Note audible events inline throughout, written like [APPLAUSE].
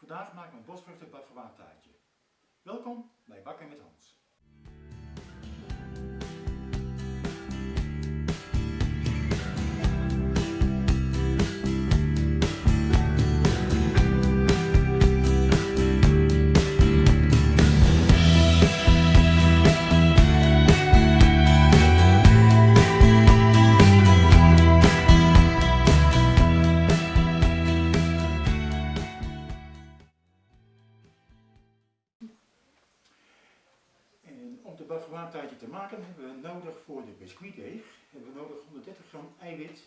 Vandaag maken we een bosvruchten taartje. Welkom bij Bakken met Hans. Biscuitdeeg hebben we nodig 130 gram eiwit,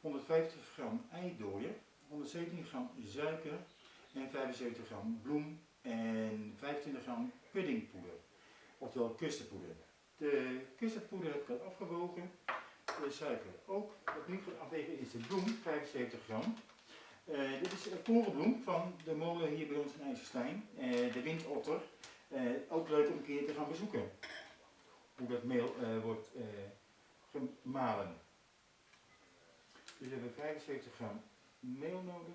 150 gram eidooier, 117 gram suiker en 75 gram bloem en 25 gram puddingpoeder, oftewel custardpoeder. De custardpoeder heb ik al afgewogen, de suiker ook. Wat nu afwegen is de bloem, 75 gram. Eh, dit is een korenbloem van de molen hier bij ons in IJsselstein, eh, de windotter. Eh, ook leuk om een keer te gaan bezoeken. Hoe dat meel eh, wordt eh, gemalen. Dus we hebben 75 gram meel nodig.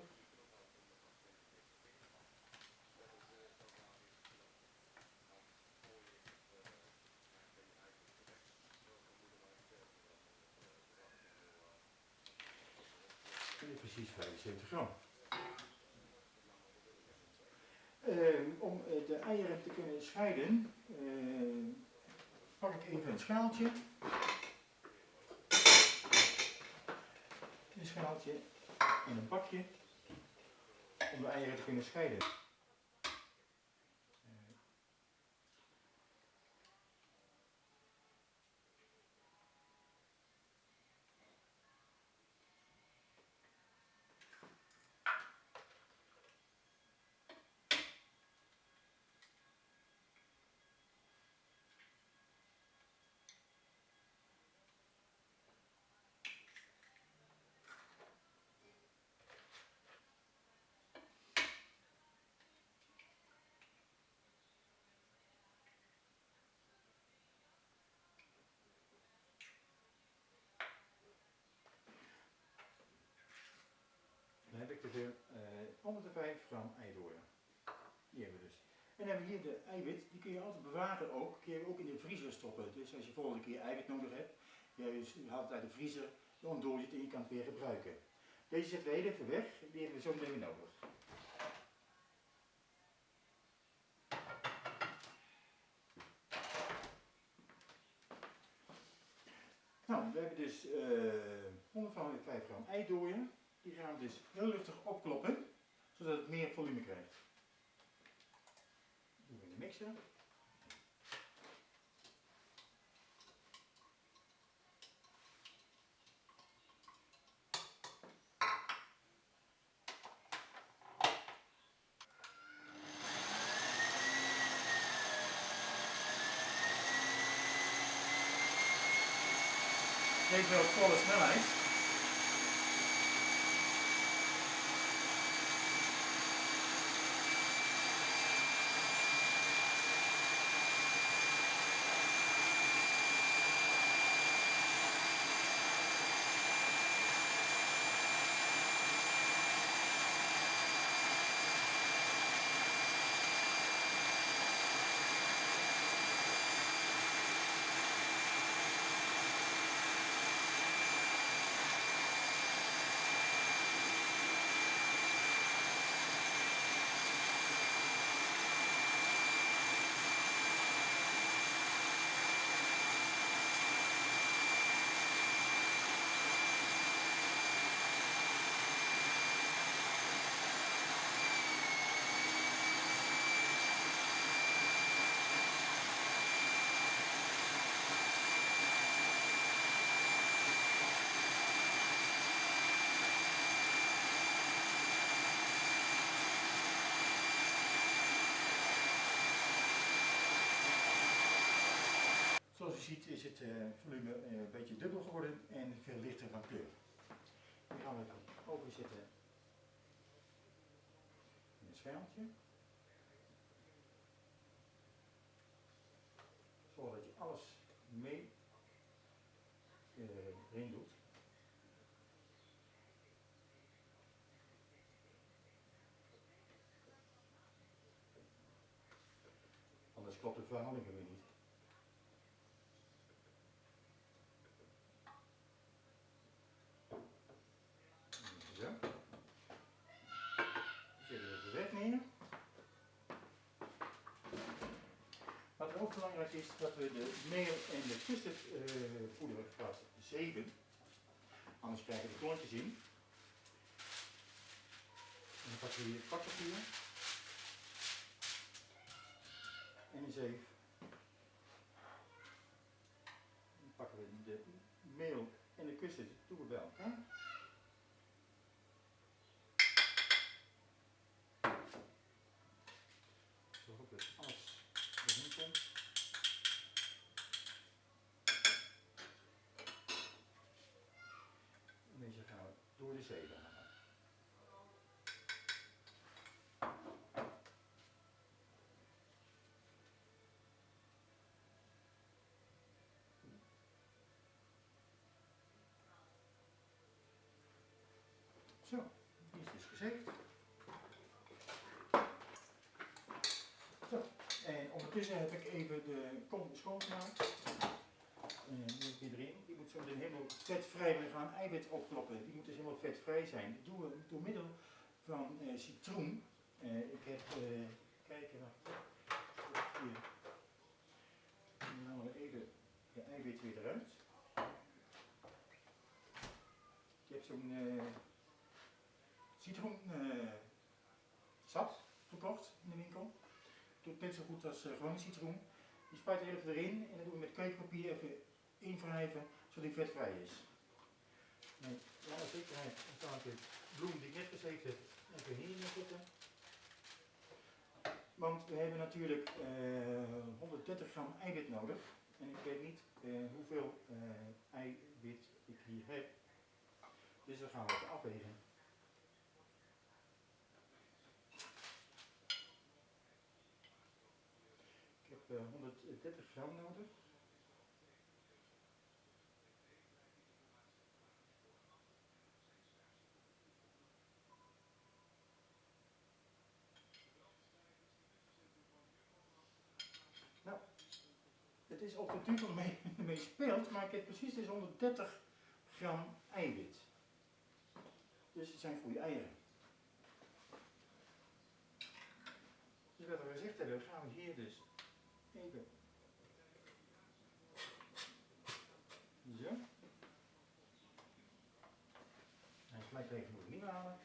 Precies 75 gram. Eh, om eh, de eieren te kunnen scheiden, eh, pak ik even een schaaltje. Een schaaltje en een bakje om de eieren te kunnen scheiden. Eh, Dan heb ik er uh, 105 gram eidooier. Die hebben we dus. En dan hebben we hier de eiwit, die kun je altijd bewaren ook, kun je ook in de vriezer stoppen. Dus als je volgende keer eiwit nodig hebt, je haalt het uit de vriezer, je het en je kan het weer gebruiken. Deze zetten we heel even weg, die hebben we zo meteen weer nodig. Nou, we hebben dus uh, 105 gram eidooier. Die gaan we dus heel luchtig opkloppen, zodat het meer volume krijgt. Doen we in de mixer. Deze wel volle snelheid. het eh, volume eh, een beetje dubbel geworden en veel lichter van kleur. Die gaan we overzetten in het schermpje. Zorg dat je alles mee eh, erin doet. Anders klopt de verhouding niet. Ook belangrijk is, dat we de meel en de custardvoeder uh, gaat zeven. Anders krijgen we klontjes in. En dan pakken we hier pakpapier. En een zeef. Dan pakken we de meel en de bij elkaar. Zorg dat alles erin komt. En deze gaan we door de zeven halen. Zo, die is dus gezeefd. Zo, en ondertussen heb ik even de kom schoongemaakt. En die erin. Die moet zo meteen helemaal vetvrij. We gaan eiwit opkloppen. Die moet dus helemaal vetvrij zijn. Dat doen we door middel van uh, citroen. Uh, ik heb, uh, kijken. Hier. Dan halen we even de eiwit weer eruit. Ik heb zo'n citroen uh, sap gekocht in de winkel. Doet net zo goed als uh, gewone citroen. Die spuit er even erin en dan doen we met keukenpapier even invrijven zodat die vetvrij is. Voor alle zekerheid dan ik de bloem die ik net gezeefd heb even hierin zetten. Want we hebben natuurlijk uh, 130 gram eiwit nodig. En ik weet niet hoeveel eiwit ik hier heb. Dus dan gaan we het afwegen. 130 gram nodig. Nou, het is op de duur mee, [LAUGHS] mee speelt, maar ik heb precies dus 130 gram eiwit. Dus het zijn goede eieren. Dus wat we gezegd hebben, gaan we hier dus even zo. En gelijk moet ik niet halen.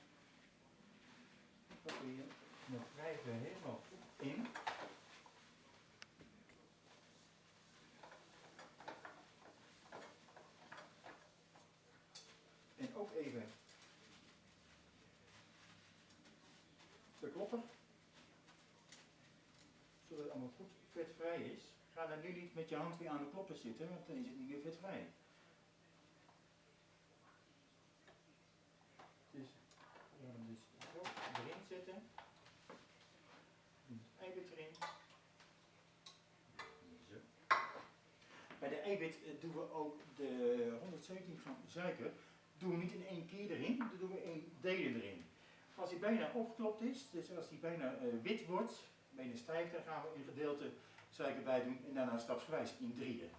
Dat we hier nog wrijven helemaal goed in. En ook even de klopper. Zodat het allemaal goed is. Ga dan nu niet met je hand weer aan de klopper zitten, want dan is het niet meer vetvrij. Dus we gaan hem dus erin zetten. Het eiwit erin. Zo. Bij de eiwit doen we ook de 117 gram suiker. Doen we niet in één keer erin, dan doen we in delen erin. Als die bijna opgeklopt is, dus als die bijna uh, wit wordt, bijna stijf, dan gaan we een gedeelte suiker bij doen en daarna stapsgewijs in drieën.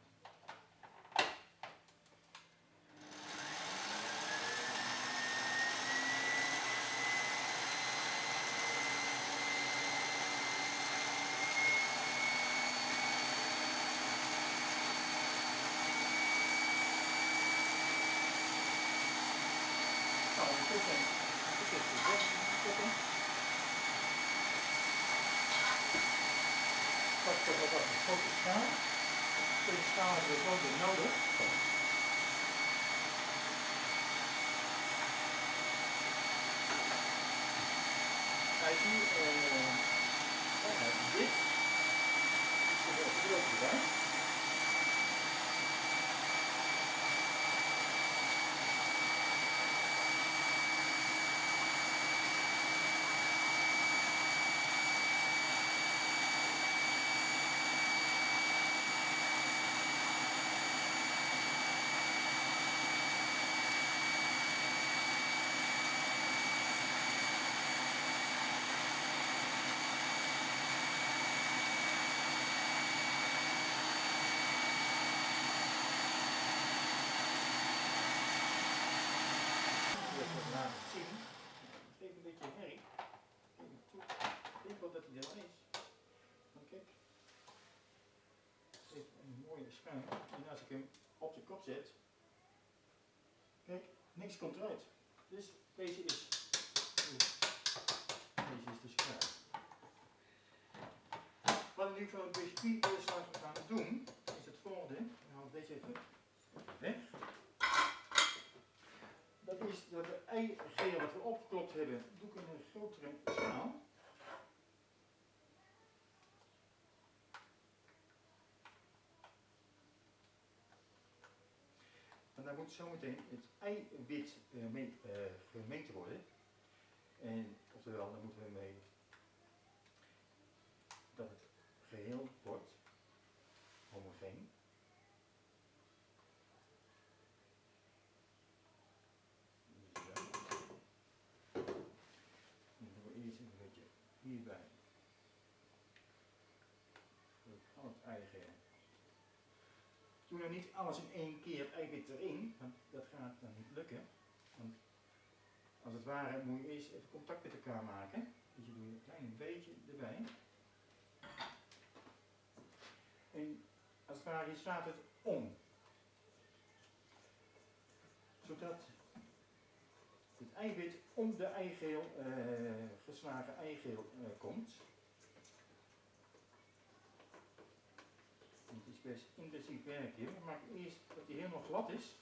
En als ik hem op de kop zet, kijk, niks komt eruit. Dus deze is, deze is de schuim. Wat ik nu voor een biscuitbeslag gaan doen, is het volgende. Ik haal deze even weg. Dat is dat de eigeel wat we opgeklopt hebben, doe ik in een grotere schaal. Dan moet zometeen het eiwit uh, mee, uh, gemengd worden. En oftewel, dan moeten we mee dat het geheel wordt homogeen. hierbij. Al het. Doe nou niet alles in één keer eiwit erin, want dat gaat dan niet lukken. Want als het ware moet je eerst even contact met elkaar maken. Dus je doet een klein beetje erbij. En als het ware, je slaat het om. Zodat het eiwit om de eigeel, uh, geslagen eigeel uh, komt. Het is best intensief werk hier. Maken eerst dat hij helemaal glad is.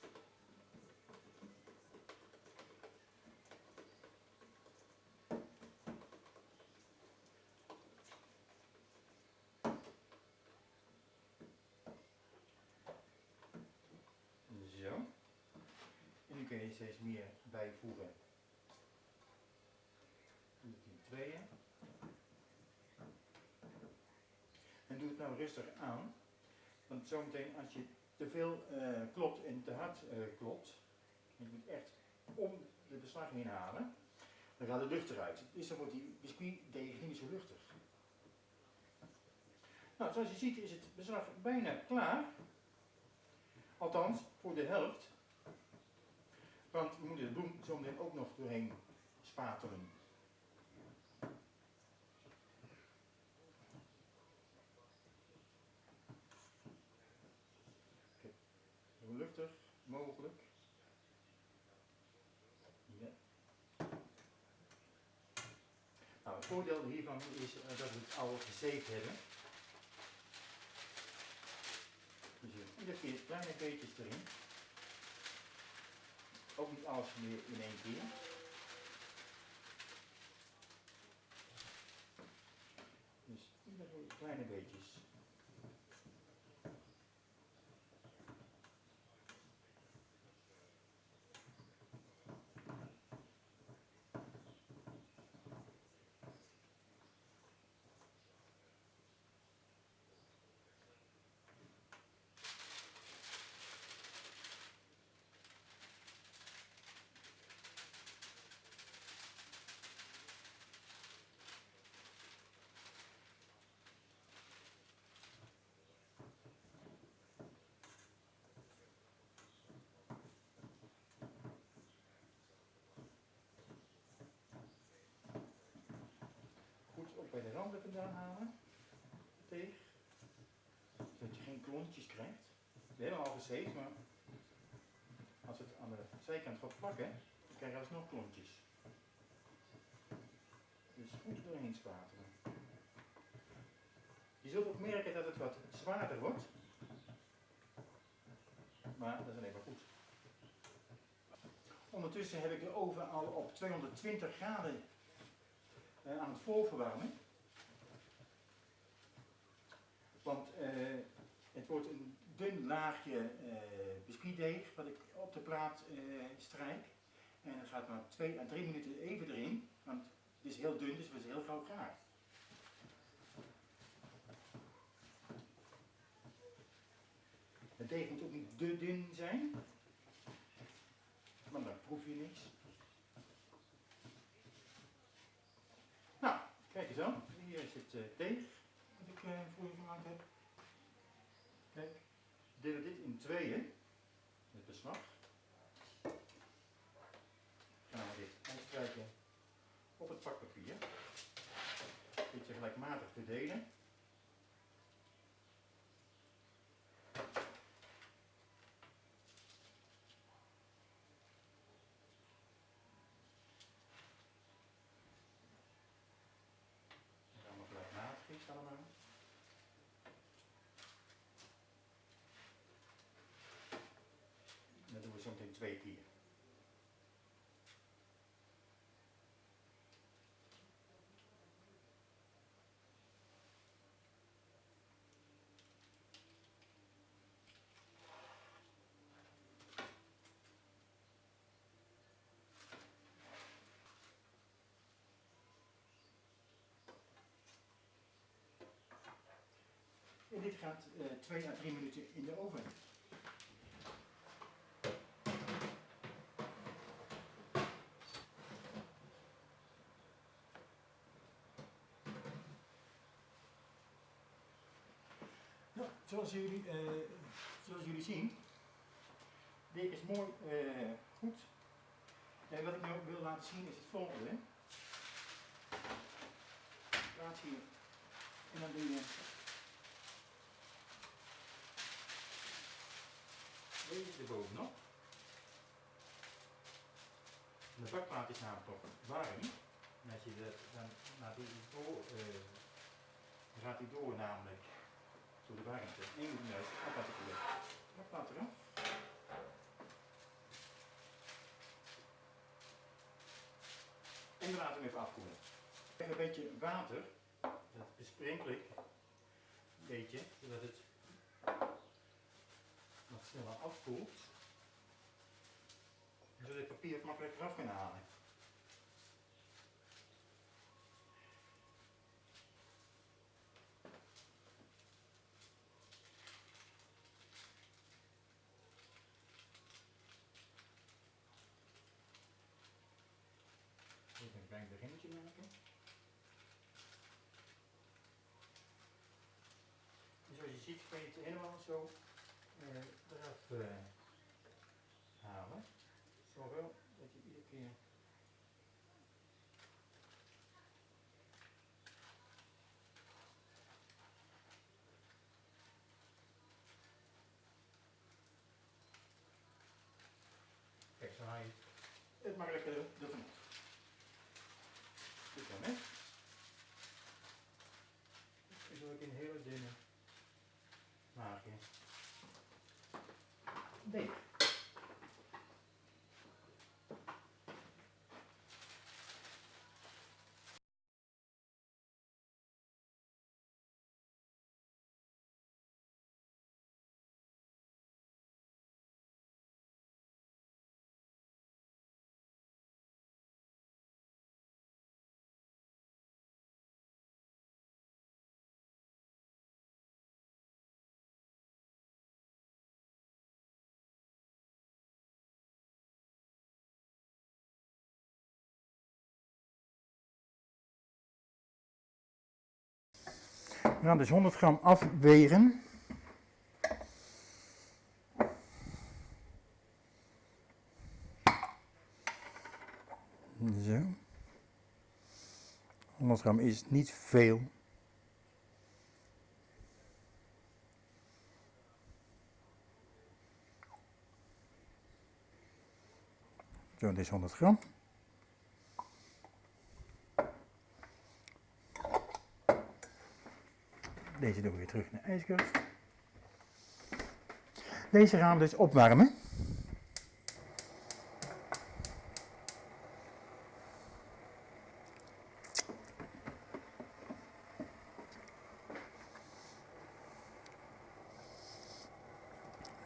Zo. En nu kun je steeds meer bijvoegen. Doe het in tweeën. En doe het nou rustig aan. Want zometeen als je te veel uh, klopt en te hard uh, klopt, je moet echt om de beslag heen halen, dan gaat de lucht eruit. Dus dan wordt die biscuitdeeg niet zo luchtig. Nou, zoals je ziet is het beslag bijna klaar. Althans, voor de helft. Want we moeten de bloem zometeen ook nog doorheen spatelen. Zo mogelijk. Nou, het voordeel hiervan is dat we het al gezeefd hebben. Dus iedere keer kleine beetjes erin. Ook niet alles meer in één keer. Dus iedere kleine beetjes. goed ook bij de randen vandaan halen. Teeg. Zodat je geen klontjes krijgt. We hebben al gezeefd, maar als het aan de zijkant gaat plakken, dan krijg je alsnog klontjes. Dus goed doorheen spatelen. Je zult ook merken dat het wat zwaarder wordt. Maar dat is alleen maar goed. Ondertussen heb ik de oven al op 220 graden uh, aan het voorverwarmen. Want uh, het wordt een dun laagje uh, biscuitdeeg wat ik op de plaat strijk. En dat gaat maar 2 à 3 minuten even erin, want het is heel dun, dus het is heel gauw gaar. Het deeg moet ook niet te dun zijn, want dan proef je niks. Kijk eens aan, hier uh, deeg voor je gemaakt. Kijk, delen dit in tweeën, het beslag. Gaan we dit uitstrijken op het pakpapier. Beetje gelijkmatig. verdelen. En dan nog gelijkmatig allemaal. En dat doen we zo meteen twee. En dit gaat 2 à 3 minuten in de oven. Nou, zoals jullie, eh, zoals jullie zien, dit is mooi eh, goed. En wat ik nu wil laten zien is het volgende. Plaats hier en dan doe je deze erbovenop. De bakplaat is namelijk nog warm. En als je dat, dan gaat hij door namelijk de warmte. En je juist af laten koelen. Bakplaat eraf. En we laten hem even afkoelen. Even een beetje water, dat besprenkel ik een beetje, zodat het wat sneller afkoelt. Zodat ik papier het makkelijk eraf kan halen. Even een klein beginnetje maken. En zoals je ziet kun je het helemaal zo uh, eraf uh, halen. Zowel dat je iedere keer Kijk, zo haal je het makkelijker ervan af. Dit dan, hè? Dit is ook in hele dunne laagje. Nee. We gaan dus 100 gram afwegen. Zo. 100 gram is niet veel. Zo, dit is 100 gram. Deze doen we weer terug naar de. Deze gaan we dus opwarmen.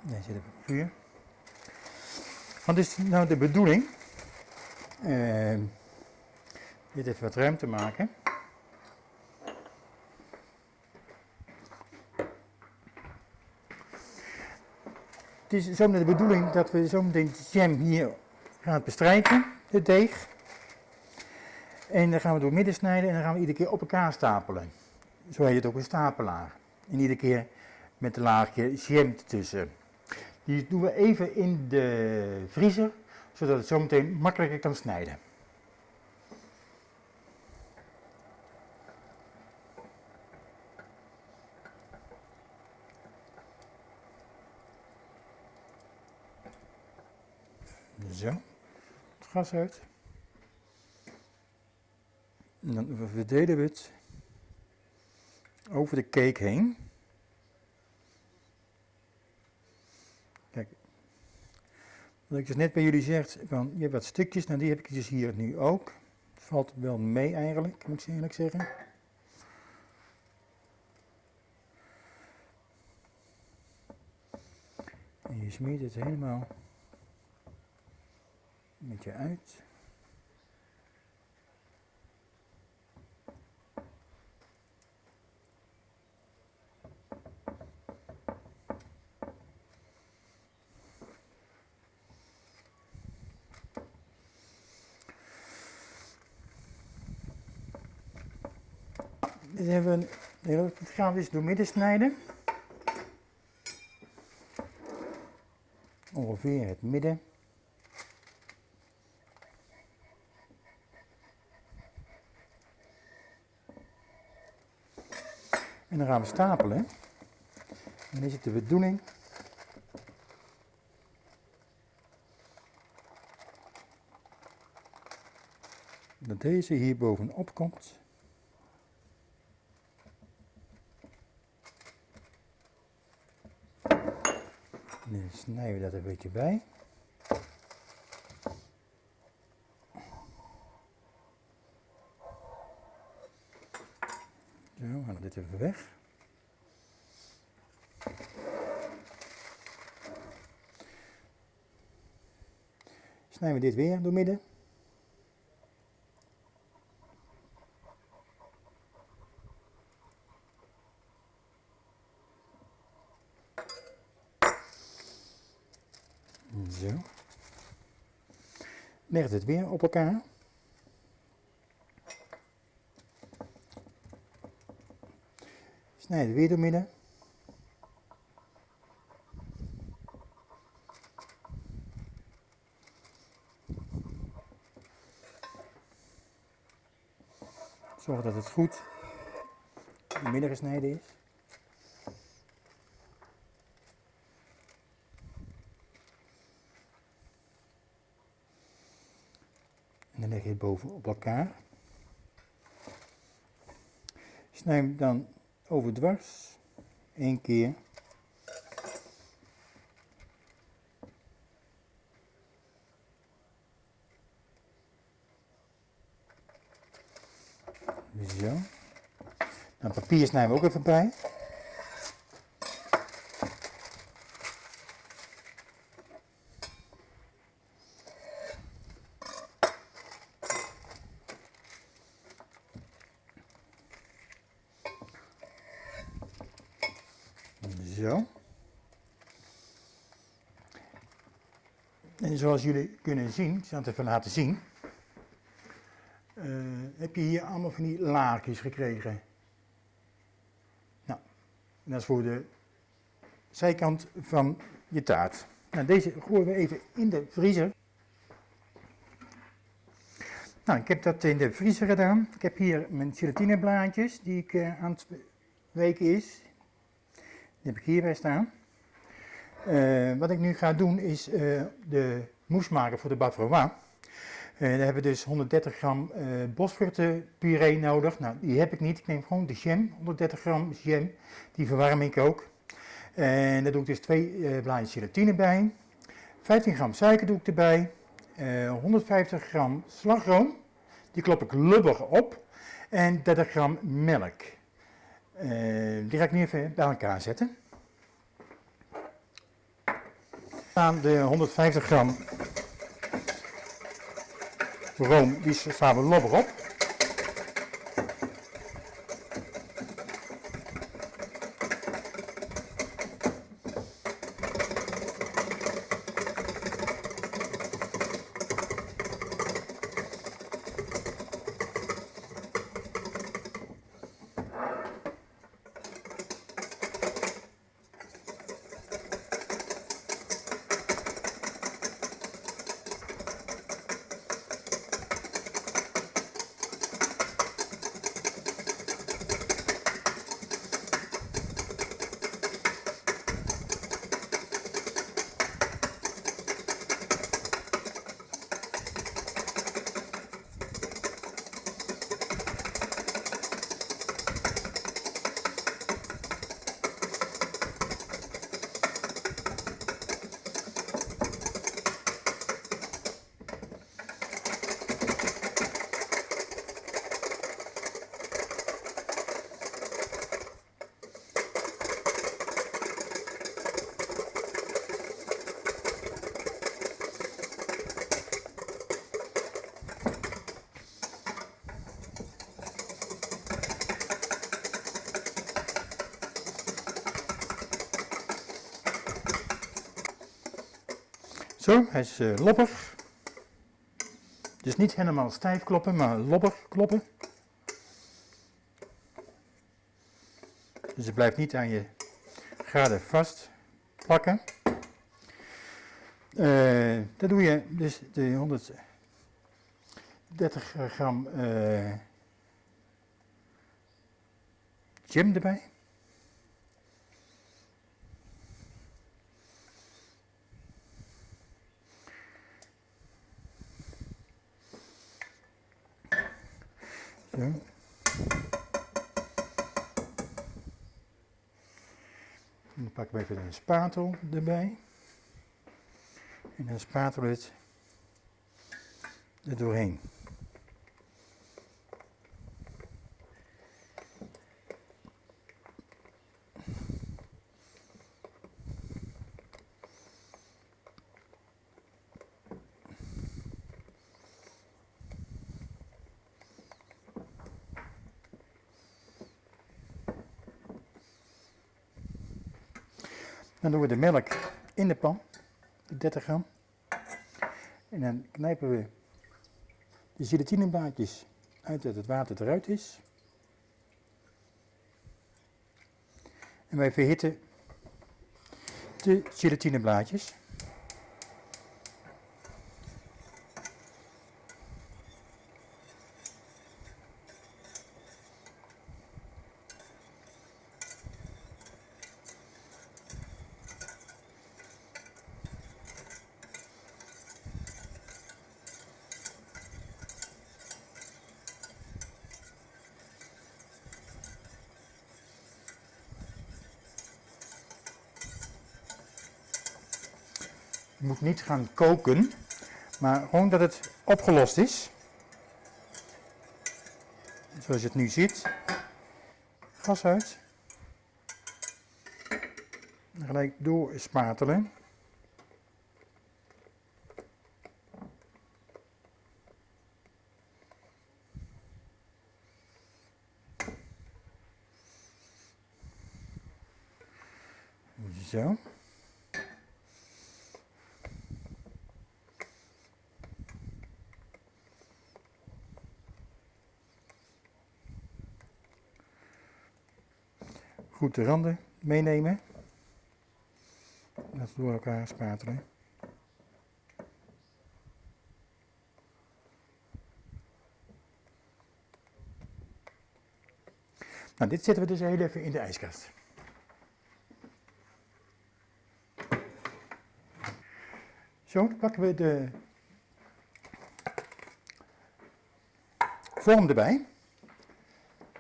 Deze zit het vuur. Wat is nou de bedoeling? Uh, dit even wat ruimte maken. Is zometeen de bedoeling dat we zometeen de jam hier gaan bestrijken, de deeg. En dan gaan we door midden snijden en dan gaan we iedere keer op elkaar stapelen. Zo heet het ook een stapelaar. En iedere keer met een laagje jam ertussen. Die doen we even in de vriezer, zodat het zometeen makkelijker kan snijden. Zo. Het gas uit. En dan verdelen we het over de cake heen. Kijk. Wat ik dus net bij jullie zeg, van, je hebt wat stukjes, nou die heb ik dus hier nu ook. Valt wel mee eigenlijk, moet ik eerlijk zeggen. En je smeert het helemaal met je uit. Dit hebben we een, dit gaan we dus door midden snijden. Ongeveer het midden. En dan gaan we stapelen. En is het de bedoeling dat deze hier bovenop komt. Dan snijden we dat een beetje bij. Zo, even weg. Snijden we dit weer door midden. Zo. Leg het weer op elkaar. Snijden weer door midden. Zorg dat het goed midden gesneden is. En dan leg je het boven op elkaar. Snij dan over dwars. Eén keer. Zo. Nou, papier snijden we ook even bij. Zo. En zoals jullie kunnen zien, ik zal het even laten zien, eh, heb je hier allemaal van die laagjes gekregen. Nou, dat is voor de zijkant van je taart. Nou, deze gooien we even in de vriezer. Nou, ik heb dat in de vriezer gedaan. Ik heb hier mijn gelatineblaadjes die ik uh, aan het weken is. Die heb ik hierbij staan. Uh, wat ik nu ga doen is de mousse maken voor de bavarois. Uh, daar hebben we dus 130 gram bosvruchtenpuree nodig. Nou, die heb ik niet. Ik neem gewoon de jam, 130 gram jam. Die verwarm ik ook. En daar doe ik dus twee blaadjes gelatine bij. 15 gram suiker doe ik erbij. 150 gram slagroom. Die klop ik lubber op. En 30 gram melk. Uh, die ga ik nu even bij elkaar zetten. Aan de 150 gram room, die slaan we lobber op. Zo, hij is uh, loppig. Dus niet helemaal stijf kloppen, maar loppig kloppen. Dus het blijft niet aan je graden vast plakken. Uh, dan doe je dus de 130 gram uh, jam erbij. Dan pakken we even een spatel erbij. En dan spatel het er doorheen. Dan doen we de melk in de pan, de 30 gram. En dan knijpen we de gelatineblaadjes uit dat het water eruit is. En wij verhitten de gelatineblaadjes. Niet gaan koken, maar gewoon dat het opgelost is. Zoals je het nu ziet. Gas uit. Gelijk doorspatelen. Zo. Goed de randen meenemen. Dat door elkaar spatelen. Nou, dit zetten we dus even in de ijskast. Zo, pakken we de vorm erbij.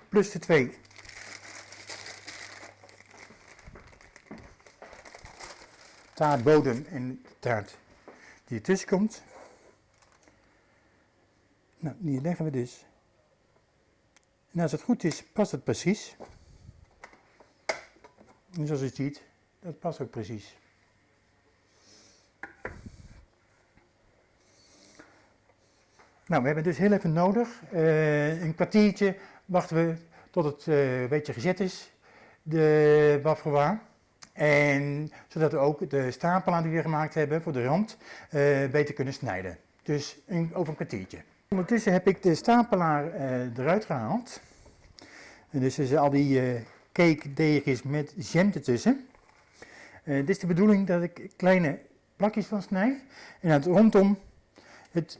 Plus de twee taartbodem en de taart die ertussen komt. Nou, die leggen we dus. En als het goed is, past het precies. En zoals je ziet, dat past ook precies. Nou, we hebben dus heel even nodig. Uh, een kwartiertje wachten we tot het uh, een beetje gezet is, de waffelwaar. En zodat we ook de stapelaar die we gemaakt hebben voor de rand uh, beter kunnen snijden. Dus in, over een kwartiertje. Ondertussen heb ik de stapelaar uh, eruit gehaald. En dus is al die uh, cake deegjes met jam ertussen. dit is de bedoeling dat ik kleine plakjes van snij. En het rondom het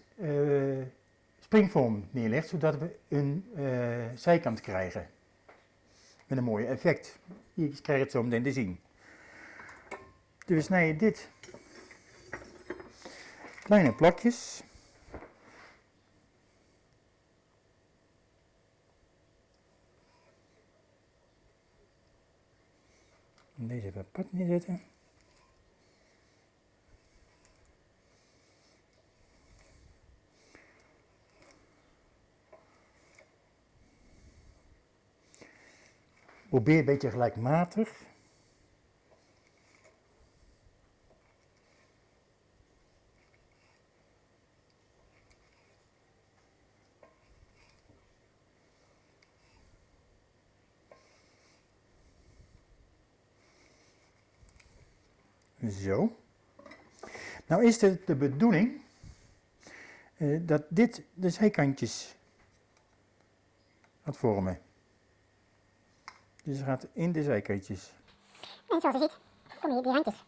springvorm neerleg, zodat we een zijkant krijgen. Met een mooi effect. Je krijgt het zo meteen te zien. Dus we snijden dit kleine plakjes. Deze even apart neerzetten. Probeer een beetje gelijkmatig. Zo. Nou is het de bedoeling uh, dat dit de zijkantjes gaat vormen. Dus het gaat in de zijkantjes. En zoals je ziet, kom je die handjes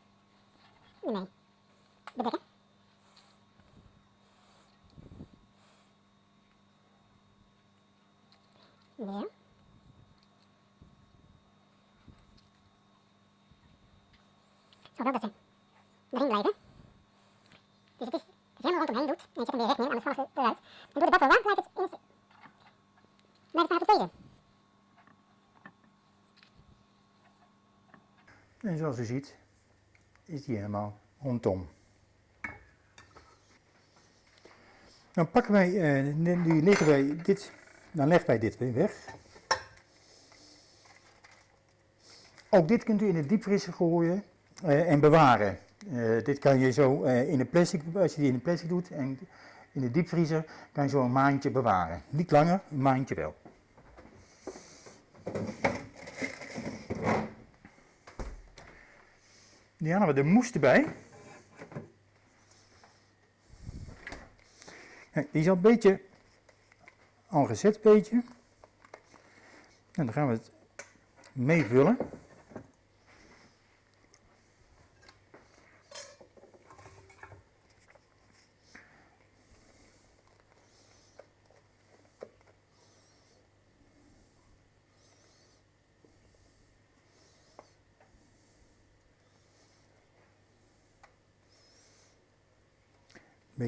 ermee bedekken. Zo. Zo dat ze erin blijven. Dus het is, het is helemaal rondomheen doet. En je zet hem weer recht neer, anders vallen ze eruit. En door de bak wel blijft het, in, blijft het. En zoals u ziet, is die helemaal rondom. Dan pakken wij, uh, nu leggen wij dit, dan leggen wij dit weer weg. Ook dit kunt u in de diepvriezer gooien uh, en bewaren. Uh, dit kan je zo in de plastic, als je die in de plastic doet en in de diepvriezer, kan je zo een maandje bewaren. Niet langer, een maandje wel. Die halen we de moes erbij. Die is al een beetje al gezet, beetje. En dan gaan we het meevullen.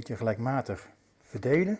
Gelijkmatig verdelen.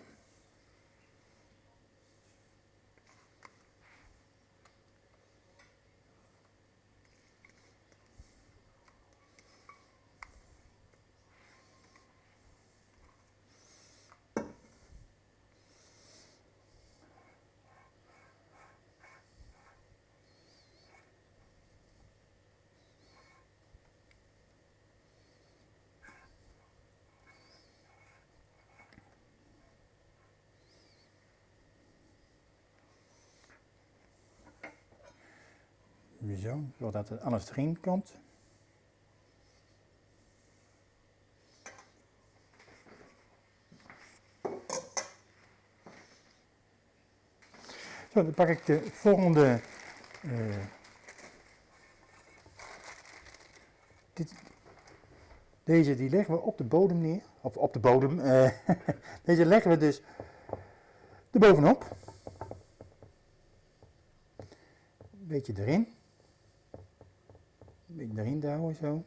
Zo, zodat het alles erin komt. Zo, dan pak ik de volgende. Uh, dit, deze die leggen we op de bodem neer. Of op de bodem. Uh, [LAUGHS] deze leggen we dus erbovenop. Een beetje erin. Een beetje erin houden zo.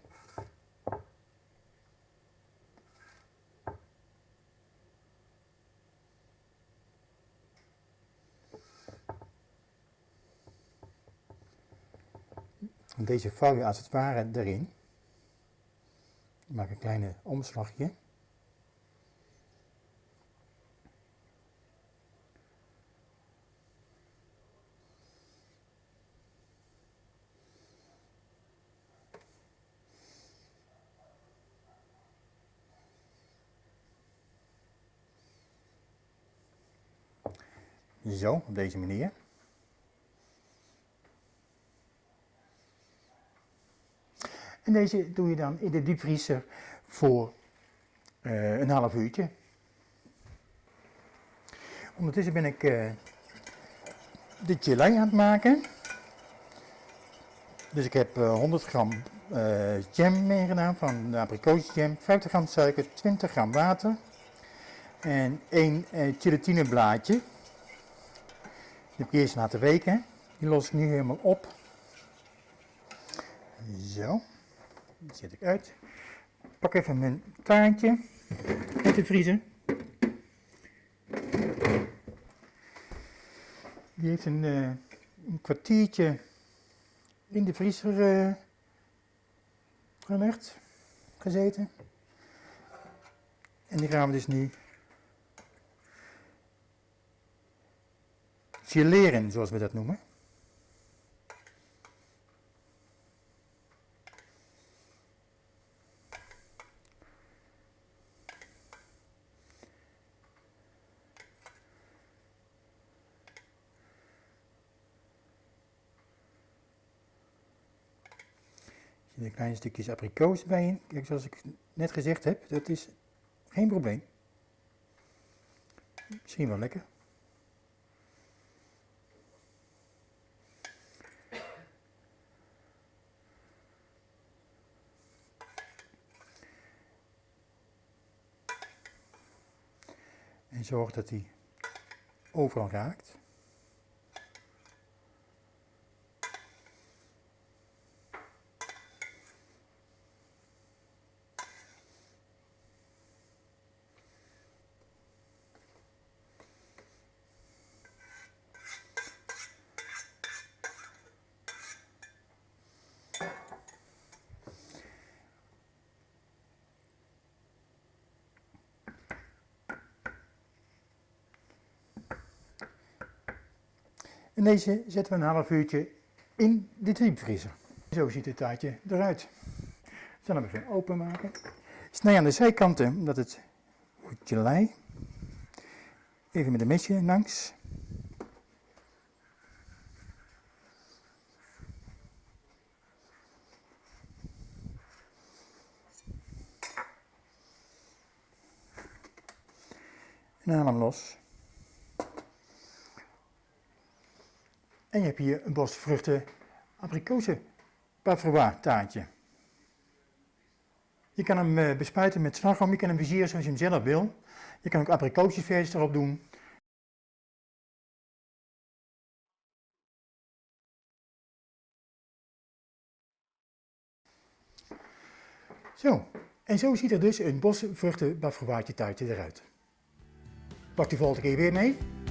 Deze vouw je als het ware erin. Maak een kleine omslagje. Zo, op deze manier. En deze doe je dan in de diepvriezer voor uh, een half uurtje. Ondertussen ben ik uh, de gelei aan het maken. Dus ik heb uh, 100 gram jam meegedaan van de abrikozenjam, 50 gram suiker, 20 gram water en één gelatineblaadje. Die heb ik eerst laten weken. Die los ik nu helemaal op. Zo. Die zet ik uit. Pak even mijn taartje uit de vriezer. Die heeft een, uh, een kwartiertje in de vriezer uh, gelegd, gezeten. En die gaan we dus nu geleren, zoals we dat noemen. Er zitten kleine stukjes abrikoos bij in. Kijk, zoals ik net gezegd heb, dat is geen probleem. Misschien wel lekker. Zorg dat hij overal raakt. En deze zetten we een half uurtje in de diepvriezer. Zo ziet het taartje eruit. Zal hem even openmaken. Snij aan de zijkanten, omdat het goed gelei. Even met een mesje langs. En haal hem los. En je hebt hier een bos vruchten abrikozen taartje. Je kan hem eh, bespuiten met slagroom, je kan hem versieren zoals je hem zelf wil. Je kan ook abrikoosjesversies erop doen. Zo, en zo ziet er dus een bosvruchten taartje eruit. Pak die volgende keer weer mee.